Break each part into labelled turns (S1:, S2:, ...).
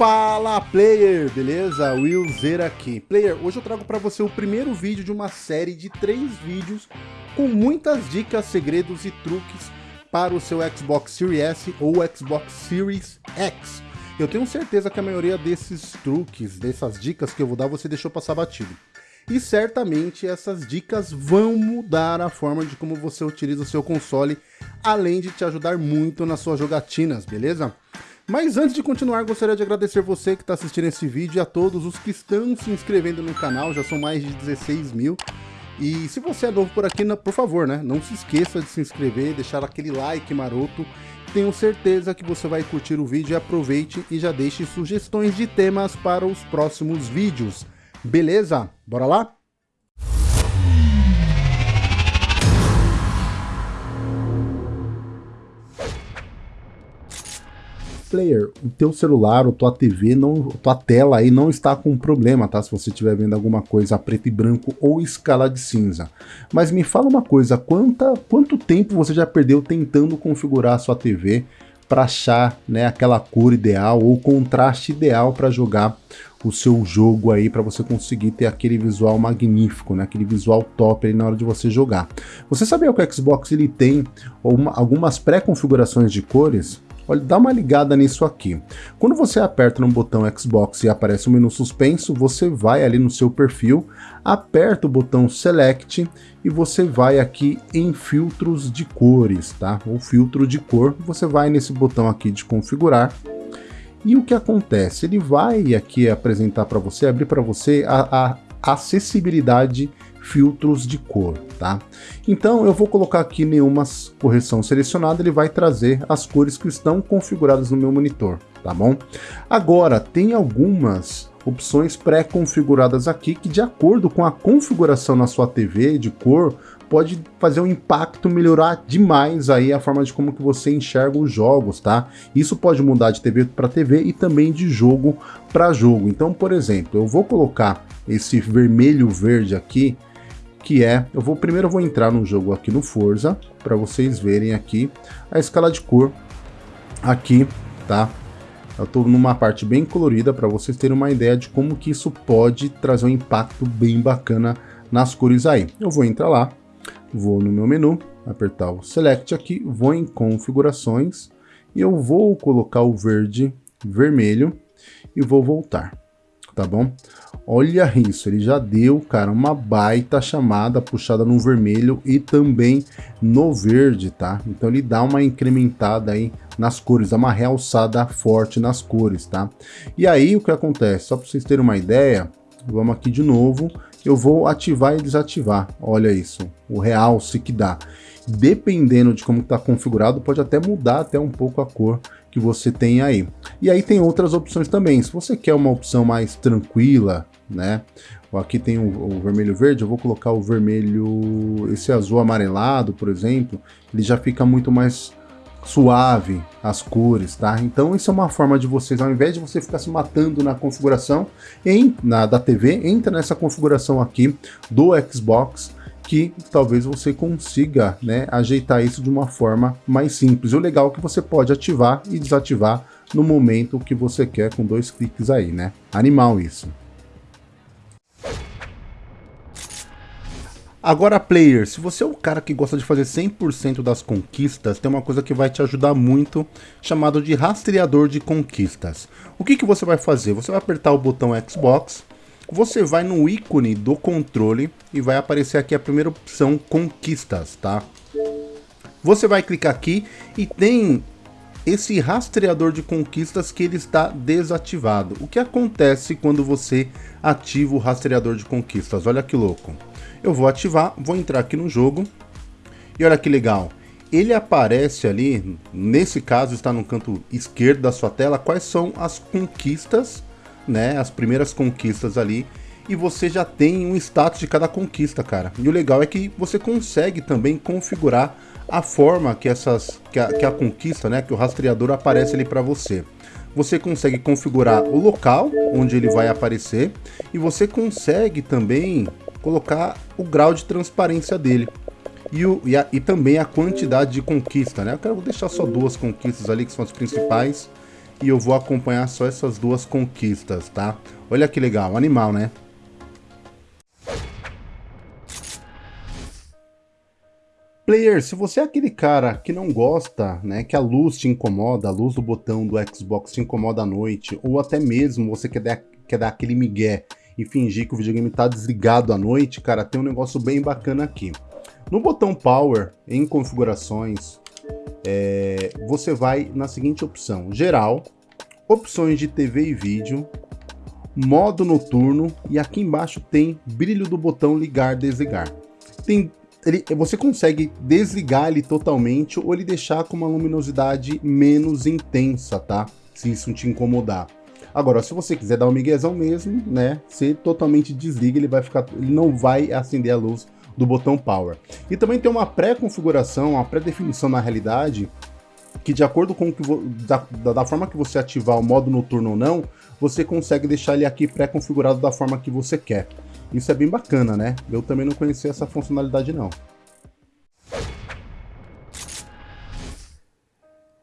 S1: Fala player, beleza? Will Zer aqui. Player, hoje eu trago para você o primeiro vídeo de uma série de três vídeos com muitas dicas, segredos e truques para o seu Xbox Series S ou Xbox Series X. Eu tenho certeza que a maioria desses truques, dessas dicas que eu vou dar, você deixou passar batido. E certamente essas dicas vão mudar a forma de como você utiliza o seu console, além de te ajudar muito nas suas jogatinas, beleza? Mas antes de continuar, gostaria de agradecer você que está assistindo esse vídeo e a todos os que estão se inscrevendo no canal, já são mais de 16 mil. E se você é novo por aqui, por favor, né, não se esqueça de se inscrever, deixar aquele like maroto. Tenho certeza que você vai curtir o vídeo e aproveite e já deixe sugestões de temas para os próximos vídeos. Beleza? Bora lá? Player, o teu celular ou tua TV, não, tua tela aí não está com problema, tá? Se você estiver vendo alguma coisa preto e branco ou escala de cinza. Mas me fala uma coisa, quanta, quanto tempo você já perdeu tentando configurar a sua TV para achar né, aquela cor ideal ou contraste ideal para jogar o seu jogo aí para você conseguir ter aquele visual magnífico, né, aquele visual top aí na hora de você jogar. Você sabia que o Xbox ele tem uma, algumas pré-configurações de cores? Olha, dá uma ligada nisso aqui. Quando você aperta no botão Xbox e aparece o um menu suspenso, você vai ali no seu perfil, aperta o botão Select e você vai aqui em filtros de cores, tá? Ou filtro de cor, você vai nesse botão aqui de configurar e o que acontece? Ele vai aqui apresentar para você, abrir para você a, a acessibilidade filtros de cor, tá? Então eu vou colocar aqui nenhuma correção selecionada, ele vai trazer as cores que estão configuradas no meu monitor, tá bom? Agora, tem algumas opções pré-configuradas aqui que de acordo com a configuração na sua TV de cor, pode fazer um impacto melhorar demais aí a forma de como que você enxerga os jogos, tá? Isso pode mudar de TV para TV e também de jogo para jogo. Então, por exemplo, eu vou colocar esse vermelho verde aqui, que é, eu vou primeiro eu vou entrar no jogo aqui no Forza, para vocês verem aqui a escala de cor aqui, tá? Eu estou numa parte bem colorida para vocês terem uma ideia de como que isso pode trazer um impacto bem bacana nas cores aí. Eu vou entrar lá, vou no meu menu, apertar o Select aqui, vou em Configurações e eu vou colocar o verde, vermelho e vou voltar tá bom? Olha isso, ele já deu, cara, uma baita chamada puxada no vermelho e também no verde, tá? Então ele dá uma incrementada aí nas cores, dá uma realçada forte nas cores, tá? E aí o que acontece? Só para vocês terem uma ideia, vamos aqui de novo, eu vou ativar e desativar, olha isso, o realce que dá. Dependendo de como está configurado, pode até mudar até um pouco a cor que você tem aí. E aí tem outras opções também. Se você quer uma opção mais tranquila, né? Aqui tem o, o vermelho verde, eu vou colocar o vermelho, esse azul amarelado, por exemplo, ele já fica muito mais suave as cores, tá? Então isso é uma forma de vocês, ao invés de você ficar se matando na configuração em, na, da TV, entra nessa configuração aqui do Xbox, que talvez você consiga né, ajeitar isso de uma forma mais simples. O legal é que você pode ativar e desativar no momento que você quer com dois cliques aí, né? Animal isso. Agora, player, se você é o cara que gosta de fazer 100% das conquistas, tem uma coisa que vai te ajudar muito, chamado de rastreador de conquistas. O que, que você vai fazer? Você vai apertar o botão Xbox, você vai no ícone do controle e vai aparecer aqui a primeira opção, conquistas, tá? Você vai clicar aqui e tem esse rastreador de conquistas que ele está desativado. O que acontece quando você ativa o rastreador de conquistas? Olha que louco. Eu vou ativar, vou entrar aqui no jogo e olha que legal. Ele aparece ali, nesse caso está no canto esquerdo da sua tela, quais são as conquistas né, as primeiras conquistas ali, e você já tem um status de cada conquista, cara. E o legal é que você consegue também configurar a forma que essas que a, que a conquista, né, que o rastreador aparece ali para você. Você consegue configurar o local onde ele vai aparecer e você consegue também colocar o grau de transparência dele. E, o, e, a, e também a quantidade de conquista, né? Eu quero deixar só duas conquistas ali que são as principais e eu vou acompanhar só essas duas conquistas, tá? Olha que legal, animal, né? Player, se você é aquele cara que não gosta, né, que a luz te incomoda, a luz do botão do Xbox te incomoda à noite, ou até mesmo você quer dar, quer dar aquele migué e fingir que o videogame está desligado à noite, cara, tem um negócio bem bacana aqui. No botão Power, em configurações, é, você vai na seguinte opção, geral, opções de TV e vídeo, modo noturno e aqui embaixo tem brilho do botão ligar desligar. Tem ele, você consegue desligar ele totalmente ou ele deixar com uma luminosidade menos intensa, tá? Se isso te incomodar. Agora, se você quiser dar um miguezão mesmo, né? Você totalmente desliga, ele vai ficar, ele não vai acender a luz do botão Power. E também tem uma pré-configuração, uma pré-definição na realidade, que de acordo com que da, da, forma que você ativar o modo noturno ou não, você consegue deixar ele aqui pré-configurado da forma que você quer. Isso é bem bacana, né? Eu também não conhecia essa funcionalidade não.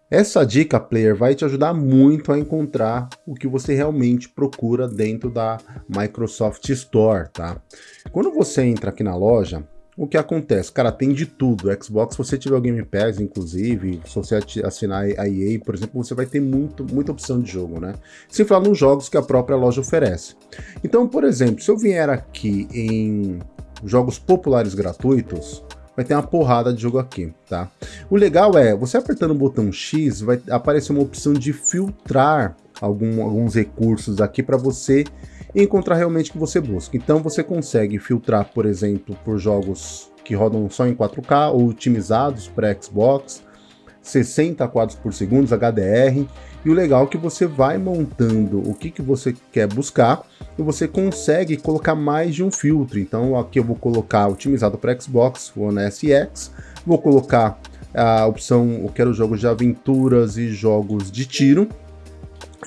S1: Essa dica, player, vai te ajudar muito a encontrar o que você realmente procura dentro da Microsoft Store, tá? Quando você entra aqui na loja, o que acontece? Cara, tem de tudo. Xbox, se você tiver o Game Pass, inclusive, se você assinar a EA, por exemplo, você vai ter muito, muita opção de jogo, né? Sem falar nos jogos que a própria loja oferece. Então, por exemplo, se eu vier aqui em jogos populares gratuitos, vai ter uma porrada de jogo aqui, tá? O legal é, você apertando o botão X, vai aparecer uma opção de filtrar algum, alguns recursos aqui para você encontrar realmente o que você busca. Então você consegue filtrar, por exemplo, por jogos que rodam só em 4K ou otimizados para Xbox, 60 quadros por segundo, HDR, e o legal é que você vai montando o que, que você quer buscar e você consegue colocar mais de um filtro. Então aqui eu vou colocar otimizado para Xbox One S X, vou colocar a opção eu quero jogos de aventuras e jogos de tiro,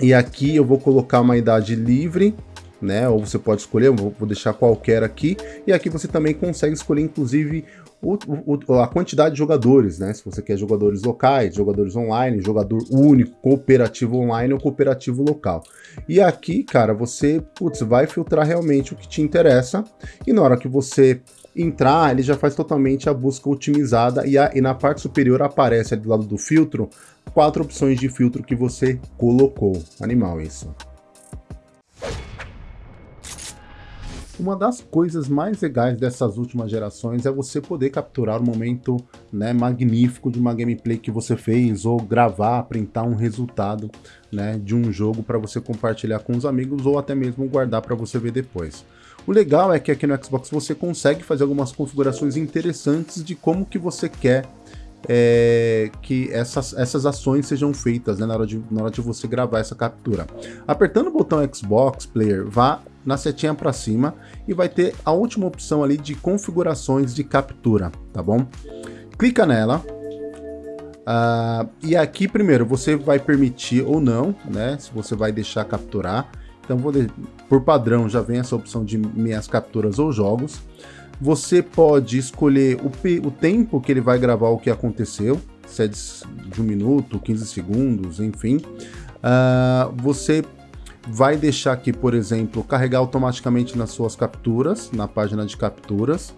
S1: e aqui eu vou colocar uma idade livre né? Ou você pode escolher, vou deixar qualquer aqui, e aqui você também consegue escolher, inclusive, o, o, a quantidade de jogadores, né? Se você quer jogadores locais, jogadores online, jogador único, cooperativo online ou cooperativo local. E aqui, cara, você putz, vai filtrar realmente o que te interessa, e na hora que você entrar, ele já faz totalmente a busca otimizada e, a, e na parte superior aparece ali do lado do filtro quatro opções de filtro que você colocou. Animal isso. Uma das coisas mais legais dessas últimas gerações é você poder capturar o momento né, magnífico de uma gameplay que você fez ou gravar, printar um resultado né, de um jogo para você compartilhar com os amigos ou até mesmo guardar para você ver depois. O legal é que aqui no Xbox você consegue fazer algumas configurações interessantes de como que você quer é, que essas, essas ações sejam feitas né, na, hora de, na hora de você gravar essa captura. Apertando o botão Xbox Player, vá na setinha para cima e vai ter a última opção ali de configurações de captura, tá bom? Clica nela. Uh, e aqui primeiro você vai permitir ou não, né? Se você vai deixar capturar. Então vou de... por padrão já vem essa opção de minhas capturas ou jogos. Você pode escolher o, o tempo que ele vai gravar o que aconteceu, se é de um minuto, 15 segundos, enfim. Uh, você vai deixar aqui, por exemplo, carregar automaticamente nas suas capturas, na página de capturas.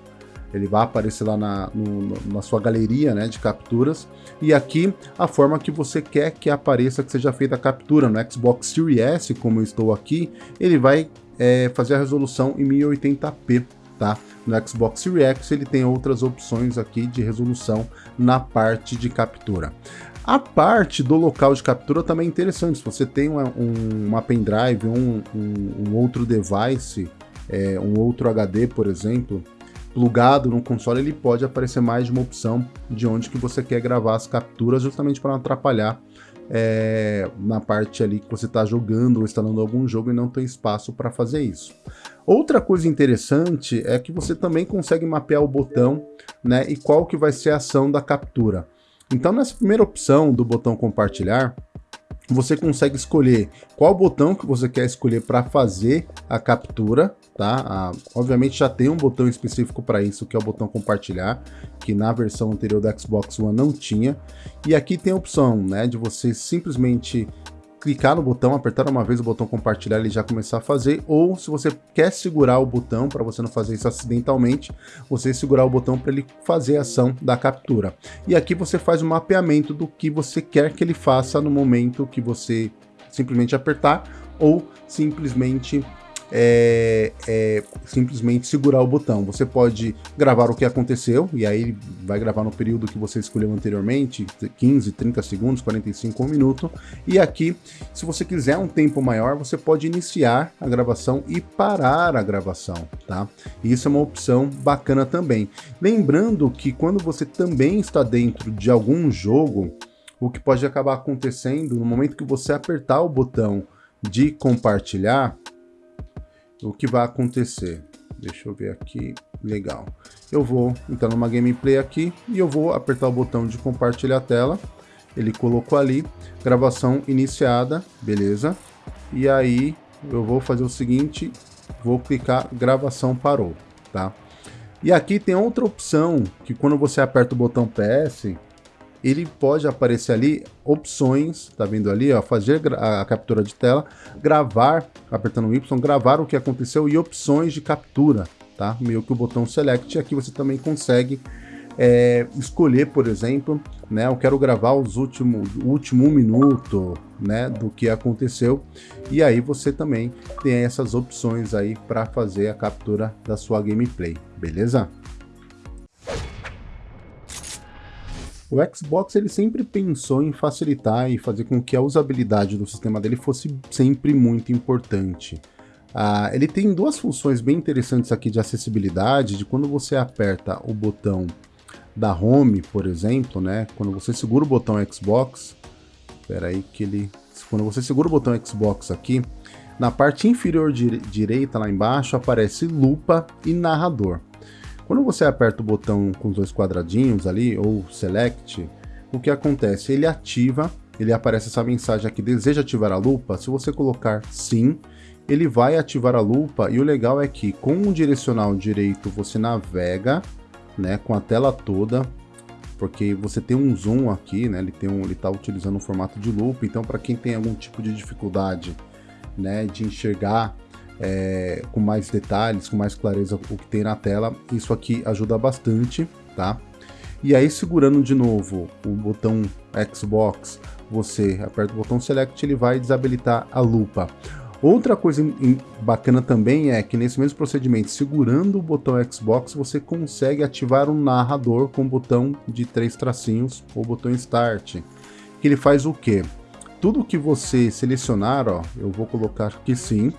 S1: Ele vai aparecer lá na, no, na sua galeria né, de capturas. E aqui a forma que você quer que apareça, que seja feita a captura. No Xbox Series S, como eu estou aqui, ele vai é, fazer a resolução em 1080p. Tá? No Xbox Series X ele tem outras opções aqui de resolução na parte de captura. A parte do local de captura também é interessante. Se você tem uma, um, uma pendrive, um, um, um outro device, é, um outro HD, por exemplo, plugado no console, ele pode aparecer mais de uma opção de onde que você quer gravar as capturas, justamente para não atrapalhar é, na parte ali que você está jogando ou instalando algum jogo e não tem espaço para fazer isso. Outra coisa interessante é que você também consegue mapear o botão né, e qual que vai ser a ação da captura. Então nessa primeira opção do botão compartilhar, você consegue escolher qual botão que você quer escolher para fazer a captura, tá? Ah, obviamente já tem um botão específico para isso, que é o botão compartilhar, que na versão anterior do Xbox One não tinha. E aqui tem a opção, né, de você simplesmente clicar no botão, apertar uma vez o botão compartilhar, ele já começar a fazer, ou se você quer segurar o botão, para você não fazer isso acidentalmente, você segurar o botão para ele fazer a ação da captura. E aqui você faz o um mapeamento do que você quer que ele faça no momento que você simplesmente apertar, ou simplesmente é, é, simplesmente segurar o botão. Você pode gravar o que aconteceu, e aí vai gravar no período que você escolheu anteriormente, 15, 30 segundos, 45, 1 minuto. E aqui, se você quiser um tempo maior, você pode iniciar a gravação e parar a gravação, tá? Isso é uma opção bacana também. Lembrando que quando você também está dentro de algum jogo, o que pode acabar acontecendo no momento que você apertar o botão de compartilhar, o que vai acontecer. Deixa eu ver aqui, legal. Eu vou entrar numa gameplay aqui e eu vou apertar o botão de compartilhar a tela. Ele colocou ali, gravação iniciada, beleza? E aí eu vou fazer o seguinte, vou clicar gravação parou, tá? E aqui tem outra opção que quando você aperta o botão PS, ele pode aparecer ali opções, tá vendo ali, ó, fazer a captura de tela, gravar, apertando o Y, gravar o que aconteceu e opções de captura, tá? Meio que o botão Select, aqui você também consegue é, escolher, por exemplo, né, eu quero gravar os últimos, o último um minuto, né, do que aconteceu, e aí você também tem essas opções aí para fazer a captura da sua gameplay, beleza? O Xbox ele sempre pensou em facilitar e fazer com que a usabilidade do sistema dele fosse sempre muito importante. Ah, ele tem duas funções bem interessantes aqui de acessibilidade, de quando você aperta o botão da Home, por exemplo, né? Quando você segura o botão Xbox, espera aí que ele, quando você segura o botão Xbox aqui, na parte inferior direita lá embaixo aparece lupa e narrador. Quando você aperta o botão com os dois quadradinhos ali, ou Select, o que acontece? Ele ativa, ele aparece essa mensagem aqui, deseja ativar a lupa? Se você colocar sim, ele vai ativar a lupa e o legal é que com o direcional direito você navega, né, com a tela toda, porque você tem um zoom aqui, né, ele tem um, ele está utilizando um formato de lupa, então para quem tem algum tipo de dificuldade, né, de enxergar é, com mais detalhes, com mais clareza o que tem na tela. Isso aqui ajuda bastante, tá? E aí segurando de novo o botão Xbox, você aperta o botão Select, ele vai desabilitar a lupa. Outra coisa bacana também é que nesse mesmo procedimento, segurando o botão Xbox, você consegue ativar um narrador com o botão de três tracinhos ou botão Start. Que ele faz o quê? Tudo que você selecionar, ó, eu vou colocar aqui sim,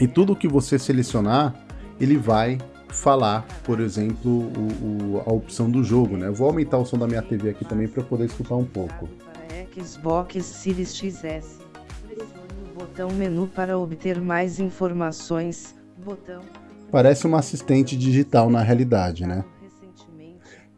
S1: e tudo que você selecionar, ele vai falar, por exemplo, o, o, a opção do jogo, né? Eu vou aumentar o som da minha TV aqui também para poder escutar um pouco.
S2: Xbox Series XS, pressione o botão menu para obter mais informações. Botão.
S1: Parece uma assistente digital na realidade, né?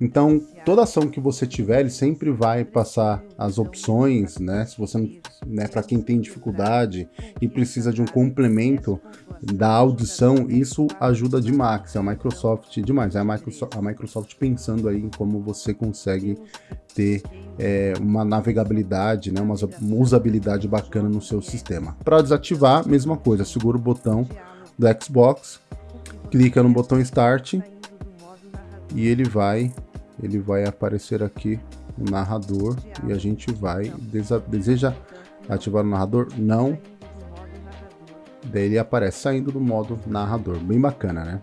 S1: Então, toda ação que você tiver, ele sempre vai passar as opções, né? Se você, né, para quem tem dificuldade e precisa de um complemento da audição, isso ajuda demais. É a Microsoft demais. É a Microsoft, a Microsoft pensando aí em como você consegue ter é, uma navegabilidade, né, uma usabilidade bacana no seu sistema. Para desativar, mesma coisa. Segura o botão do Xbox, clica no botão Start e ele vai ele vai aparecer aqui o narrador e a gente vai deseja ativar o narrador? Não. Daí ele aparece saindo do modo narrador. Bem bacana né?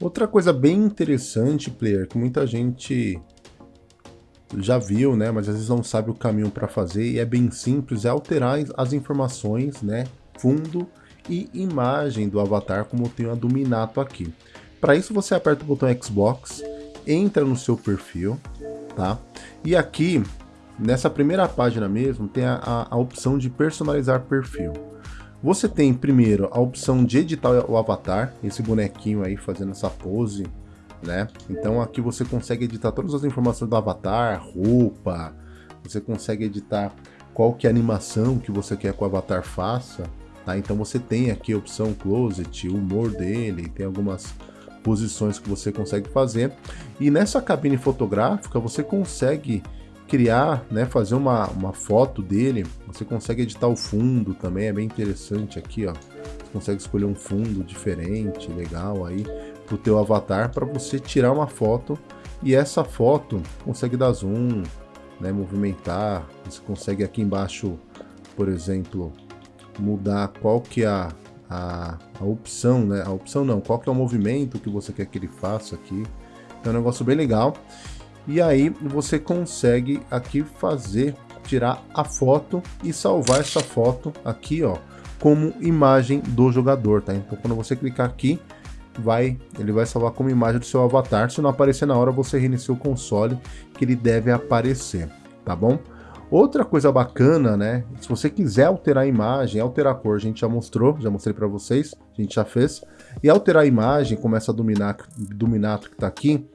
S1: Outra coisa bem interessante player que muita gente já viu né? Mas às vezes não sabe o caminho para fazer e é bem simples é alterar as informações né? Fundo e imagem do avatar, como tem a do Minato aqui. Para isso você aperta o botão Xbox, entra no seu perfil, tá? E aqui, nessa primeira página mesmo, tem a, a, a opção de personalizar perfil. Você tem primeiro a opção de editar o avatar, esse bonequinho aí fazendo essa pose, né? Então aqui você consegue editar todas as informações do avatar, roupa, você consegue editar qual que é a animação que você quer que o avatar faça, Tá? Então você tem aqui a opção Closet, o humor dele, tem algumas posições que você consegue fazer. E nessa cabine fotográfica você consegue criar, né, fazer uma, uma foto dele, você consegue editar o fundo também, é bem interessante aqui, ó. Você consegue escolher um fundo diferente, legal aí, pro teu avatar, para você tirar uma foto, e essa foto consegue dar zoom, né, movimentar, você consegue aqui embaixo, por exemplo, mudar qual que é a, a, a opção, né, a opção não, qual que é o movimento que você quer que ele faça aqui, é um negócio bem legal. E aí você consegue aqui fazer, tirar a foto e salvar essa foto aqui, ó, como imagem do jogador, tá? Então quando você clicar aqui, vai, ele vai salvar como imagem do seu avatar. Se não aparecer na hora, você reinicia o console, que ele deve aparecer, tá bom? Outra coisa bacana, né? Se você quiser alterar a imagem, alterar a cor, a gente já mostrou, já mostrei para vocês, a gente já fez. E alterar a imagem, começa a dominar, Dominato que tá aqui,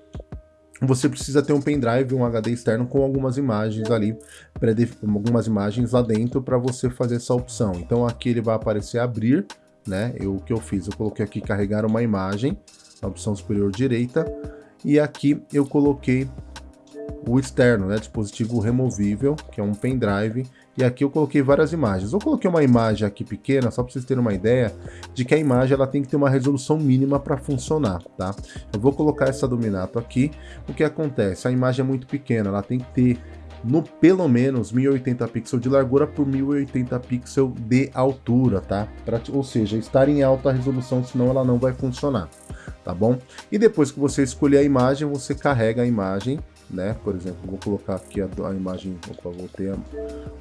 S1: você precisa ter um pendrive, um HD externo com algumas imagens ali, algumas imagens lá dentro para você fazer essa opção. Então aqui ele vai aparecer abrir, né? Eu, o que eu fiz? Eu coloquei aqui carregar uma imagem, na opção superior direita, e aqui eu coloquei o externo, né? Dispositivo removível, que é um pendrive, e aqui eu coloquei várias imagens. Eu coloquei uma imagem aqui pequena, só para vocês terem uma ideia de que a imagem ela tem que ter uma resolução mínima para funcionar, tá? Eu vou colocar essa Dominato aqui. O que acontece? A imagem é muito pequena, ela tem que ter no pelo menos 1080 pixels de largura por 1080 pixels de altura, tá? Pra, ou seja, estar em alta resolução, senão ela não vai funcionar, tá bom? E depois que você escolher a imagem, você carrega a imagem né? Por exemplo, vou colocar aqui a, a imagem, opa, vou ter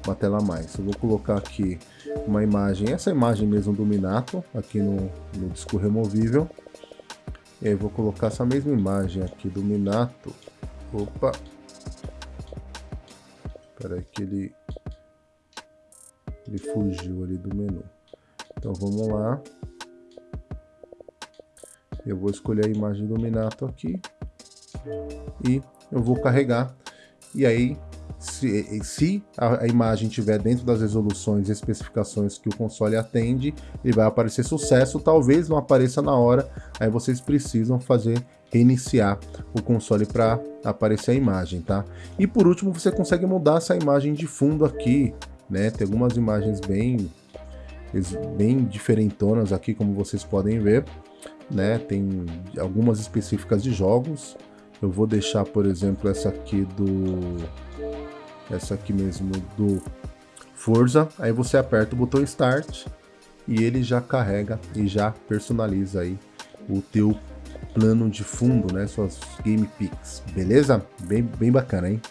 S1: uma tela a mais. Eu vou colocar aqui uma imagem, essa imagem mesmo do Minato, aqui no, no disco removível. E aí vou colocar essa mesma imagem aqui do Minato. Opa! Espera aí que ele, ele fugiu ali do menu. Então vamos lá. Eu vou escolher a imagem do Minato aqui. E eu vou carregar e aí se, se a, a, imagem estiver dentro das resoluções e especificações que o console atende, ele vai aparecer sucesso, talvez não apareça na hora, aí vocês precisam fazer reiniciar o console para aparecer a imagem, tá? E por último, você consegue mudar essa imagem de fundo aqui, né? Tem algumas imagens bem bem diferentonas aqui, como vocês podem ver, né? Tem algumas específicas de jogos, eu vou deixar, por exemplo, essa aqui do... Essa aqui mesmo do Forza. Aí você aperta o botão Start e ele já carrega e já personaliza aí o teu plano de fundo, né? Suas Game Picks, beleza? Bem, bem bacana, hein?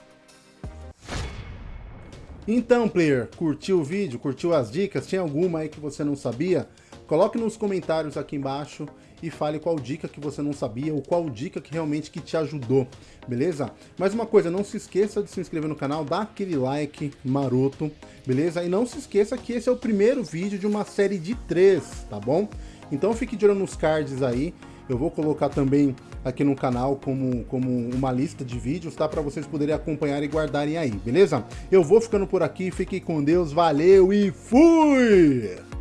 S1: Então, player, curtiu o vídeo? Curtiu as dicas? Tinha alguma aí que você não sabia? Coloque nos comentários aqui embaixo e fale qual dica que você não sabia ou qual dica que realmente que te ajudou, beleza? Mais uma coisa, não se esqueça de se inscrever no canal, dá aquele like maroto, beleza? E não se esqueça que esse é o primeiro vídeo de uma série de três, tá bom? Então fique de olho nos cards aí, eu vou colocar também aqui no canal como, como uma lista de vídeos, tá? Para vocês poderem acompanhar e guardarem aí, beleza? Eu vou ficando por aqui, fiquem com Deus, valeu e fui!